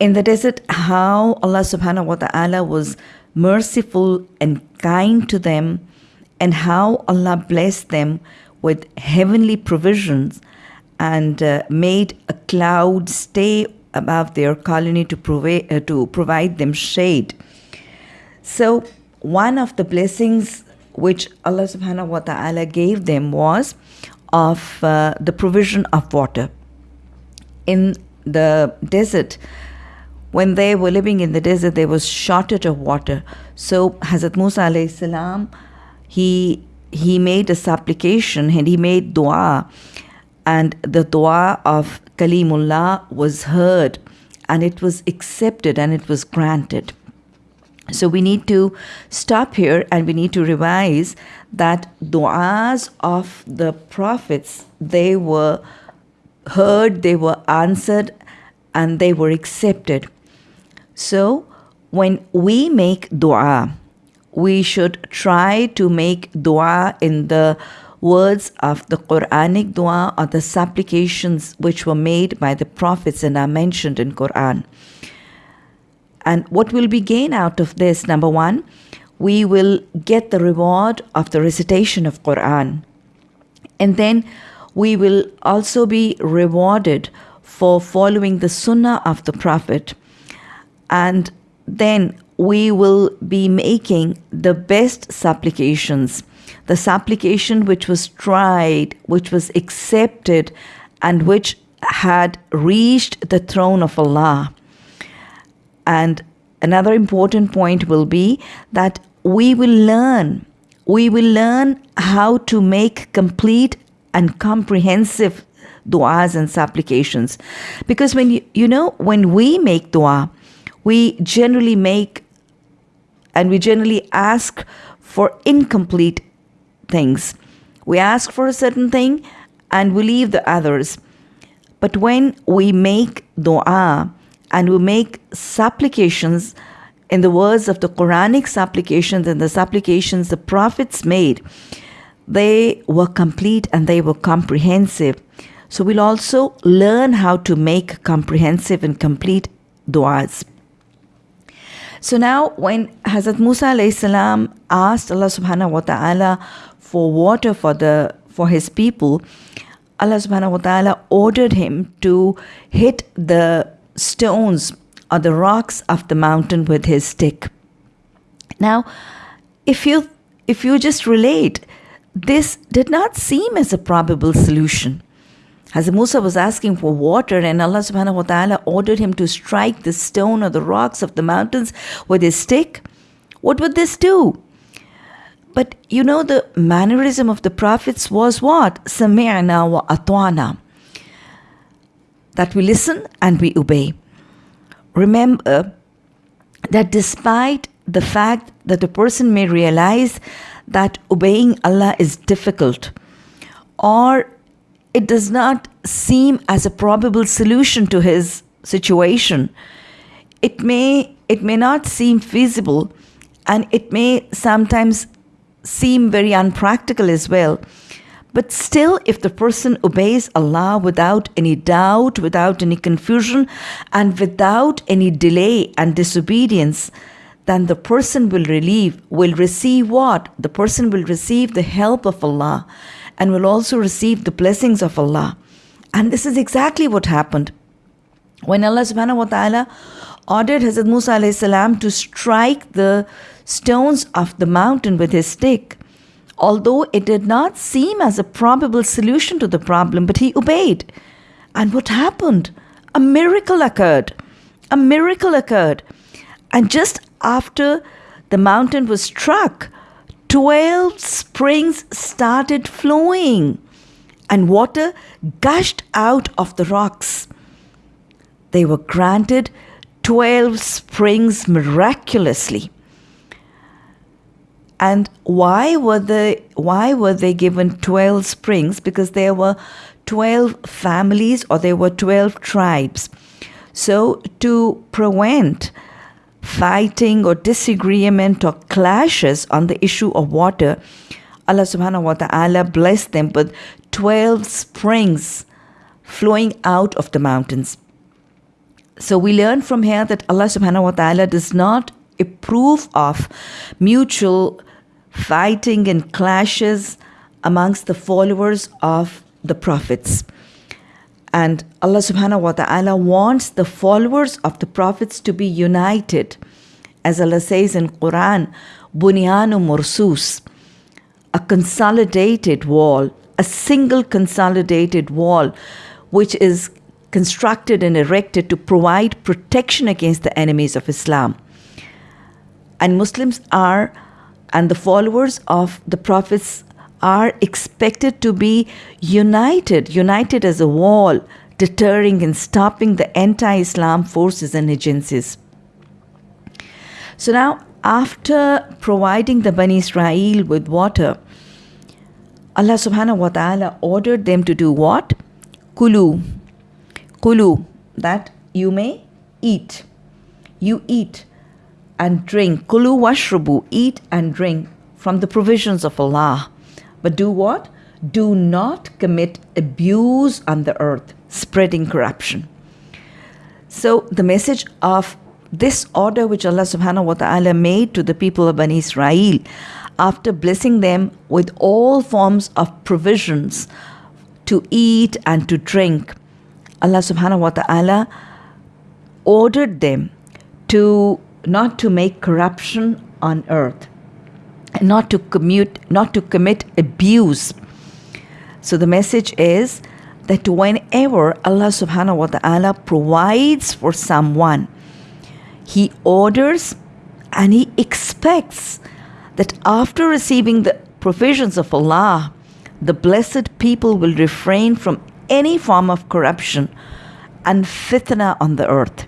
In the desert, how Allah subhanahu wa ta'ala was merciful and kind to them, and how Allah blessed them with heavenly provisions and uh, made a cloud stay above their colony to, provi- uh, to provide them shade. So, one of the blessings which Allah subhanahu wa ta'ala gave them was of uh, the provision of water. In the desert, when they were living in the desert, there was shortage of water. So Hazrat Musa alayhi salam, he he made a supplication and he made dua, and the dua of Kalimullah was heard, and it was accepted and it was granted. So we need to stop here and we need to revise that du'as of the prophets they were heard, they were answered, and they were accepted. So when we make dua, we should try to make dua in the words of the Quranic dua or the supplications which were made by the prophets and are mentioned in Quran. And what will be gained out of this? Number one, we will get the reward of the recitation of Quran. And then we will also be rewarded for following the sunnah of the Prophet. And then we will be making the best supplications, the supplication which was tried, which was accepted, and which had reached the throne of Allah. And another important point will be that we will learn, we will learn how to make complete and comprehensive du'as and supplications. Because when you, you know, when we make dua, we generally make and we generally ask for incomplete things. We ask for a certain thing and we leave the others. But when we make dua, and we make supplications in the words of the Quranic supplications and the supplications the prophets made, they were complete and they were comprehensive. So we'll also learn how to make comprehensive and complete du'as. So now when Hazrat Musa salam asked Allah subhanahu wa ta'ala for water for the for his people, Allah subhanahu wa ta'ala ordered him to hit the stones or the rocks of the mountain with his stick. Now, if you if you just relate, this did not seem as a probable solution. As Musa was asking for water, and Allah subhanahu wa ta'ala ordered him to strike the stone or the rocks of the mountains with his stick, what would this do? But you know, the mannerism of the prophets was what? Sami'na wa atwana that we listen and we obey. Remember that despite the fact that a person may realize that obeying Allah is difficult or it does not seem as a probable solution to his situation, it may it may not seem feasible and it may sometimes seem very unpractical as well. But still, if the person obeys Allah without any doubt, without any confusion, and without any delay and disobedience, then the person will relieve, will receive what? The person will receive the help of Allah and will also receive the blessings of Allah. And this is exactly what happened. When Allah subhanahu wa ta'ala ordered Hazrat Musa salam to strike the stones of the mountain with his stick, although it did not seem as a probable solution to the problem, but he obeyed. And what happened? A miracle occurred. A miracle occurred. And just after the mountain was struck, 12 springs started flowing and water gushed out of the rocks. They were granted 12 springs miraculously. And why were they why were they given 12 springs? Because there were 12 families or there were 12 tribes. So to prevent fighting or disagreement or clashes on the issue of water, Allah subhanahu wa ta'ala blessed them with 12 springs flowing out of the mountains. So we learn from here that Allah subhanahu wa ta'ala does not approve of mutual fighting and clashes amongst the followers of the prophets. And Allah subhanahu wa ta'ala wants the followers of the prophets to be united. As Allah says in Quran, Bunyanu Mursus, a consolidated wall, a single consolidated wall, which is constructed and erected to provide protection against the enemies of Islam. And Muslims are, and the followers of the prophets are expected to be united, united as a wall, deterring and stopping the anti Islam forces and agencies. So now, after providing the Bani Israel with water, Allah subhanahu wa ta'ala ordered them to do what? Kulu. Kulu, that you may eat. You eat and drink. Kulu washrubu, eat and drink from the provisions of Allah. But do what? Do not commit abuse on the earth, spreading corruption. So, the message of this order which Allah subhanahu wa ta'ala made to the people of Bani Israel after blessing them with all forms of provisions to eat and to drink, Allah subhanahu wa ta'ala ordered them to not to make corruption on earth not to commute, not to commit abuse. So the message is that whenever Allah subhanahu wa ta'ala provides for someone, He orders and He expects that after receiving the provisions of Allah, the blessed people will refrain from any form of corruption and fitna on the earth.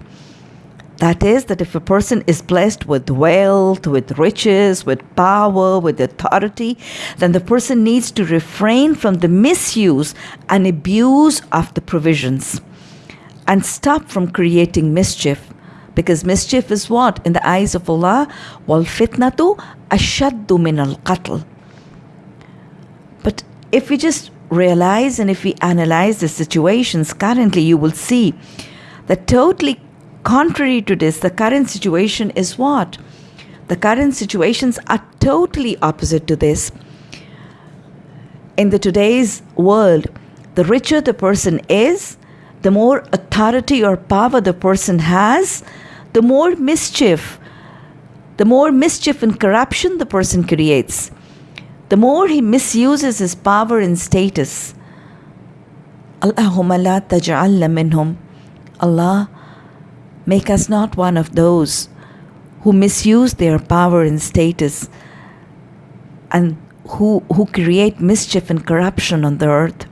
That is, that if a person is blessed with wealth, with riches, with power, with authority, then the person needs to refrain from the misuse and abuse of the provisions and stop from creating mischief. Because mischief is what? In the eyes of Allah, wal fitnatu ashaddu min al qatl. But if we just realize and if we analyze the situations currently, you will see that totally Contrary to this, the current situation is what? The current situations are totally opposite to this. In the today's world, the richer the person is, the more authority or power the person has, the more mischief, the more mischief and corruption the person creates, the more he misuses his power and status. Allahumma la taj'alna minhum. Allah, Make us not one of those who misuse their power and status and who, who create mischief and corruption on the earth.